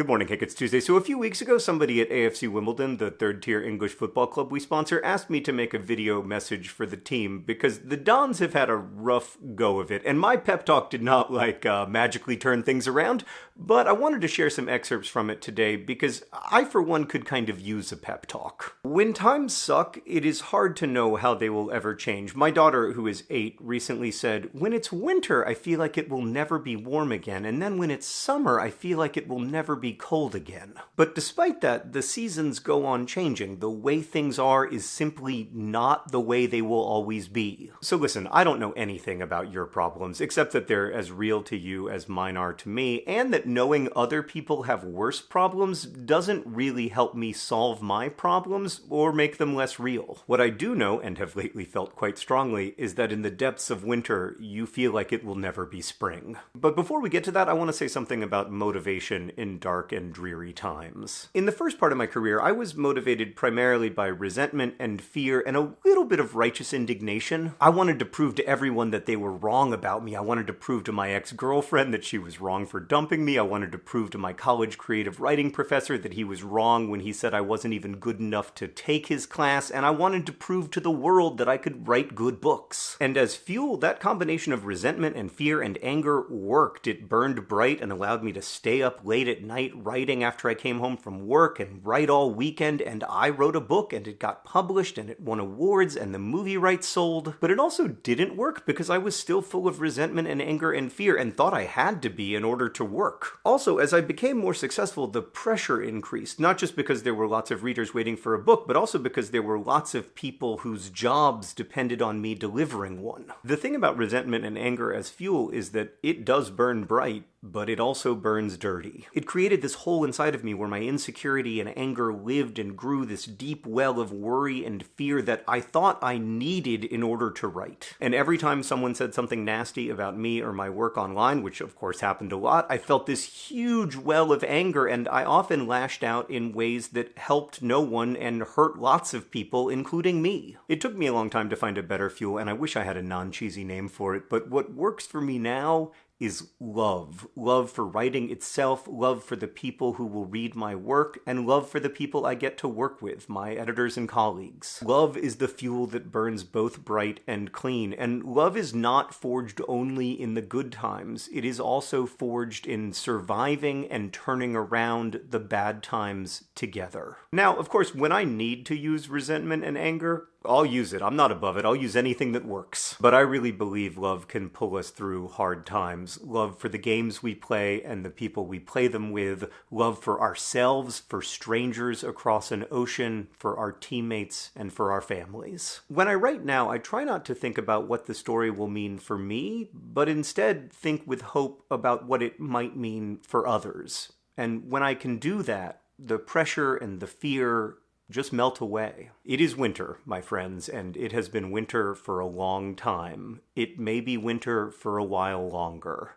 Good morning, Hank. It's Tuesday. So a few weeks ago, somebody at AFC Wimbledon, the third tier English football club we sponsor, asked me to make a video message for the team because the Dons have had a rough go of it. And my pep talk did not like uh, magically turn things around, but I wanted to share some excerpts from it today because I, for one, could kind of use a pep talk. When times suck, it is hard to know how they will ever change. My daughter, who is eight, recently said, When it's winter, I feel like it will never be warm again. And then when it's summer, I feel like it will never be cold again. But despite that, the seasons go on changing. The way things are is simply not the way they will always be. So listen, I don't know anything about your problems, except that they're as real to you as mine are to me, and that knowing other people have worse problems doesn't really help me solve my problems or make them less real. What I do know, and have lately felt quite strongly, is that in the depths of winter, you feel like it will never be spring. But before we get to that, I want to say something about motivation in dark and dreary times. In the first part of my career, I was motivated primarily by resentment and fear and a little bit of righteous indignation. I wanted to prove to everyone that they were wrong about me. I wanted to prove to my ex-girlfriend that she was wrong for dumping me. I wanted to prove to my college creative writing professor that he was wrong when he said I wasn't even good enough to take his class, and I wanted to prove to the world that I could write good books. And as fuel, that combination of resentment and fear and anger worked. It burned bright and allowed me to stay up late at night writing after I came home from work and write all weekend, and I wrote a book and it got published and it won awards and the movie rights sold. But it also didn't work because I was still full of resentment and anger and fear and thought I had to be in order to work. Also, as I became more successful, the pressure increased, not just because there were lots of readers waiting for a book, but also because there were lots of people whose jobs depended on me delivering one. The thing about resentment and anger as fuel is that it does burn bright, but it also burns dirty. It created this hole inside of me where my insecurity and anger lived and grew this deep well of worry and fear that I thought I needed in order to write. And every time someone said something nasty about me or my work online, which of course happened a lot, I felt this huge well of anger and I often lashed out in ways that helped no one and hurt lots of people, including me. It took me a long time to find a better fuel and I wish I had a non-cheesy name for it, but what works for me now is love. Love for writing itself, love for the people who will read my work, and love for the people I get to work with, my editors and colleagues. Love is the fuel that burns both bright and clean, and love is not forged only in the good times. It is also forged in surviving and turning around the bad times together. Now, of course, when I need to use resentment and anger, I'll use it. I'm not above it. I'll use anything that works. But I really believe love can pull us through hard times. Love for the games we play and the people we play them with. Love for ourselves, for strangers across an ocean, for our teammates, and for our families. When I write now, I try not to think about what the story will mean for me, but instead think with hope about what it might mean for others. And when I can do that, the pressure and the fear just melt away. It is winter, my friends, and it has been winter for a long time. It may be winter for a while longer.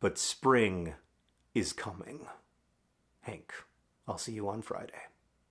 But spring is coming. Hank, I'll see you on Friday.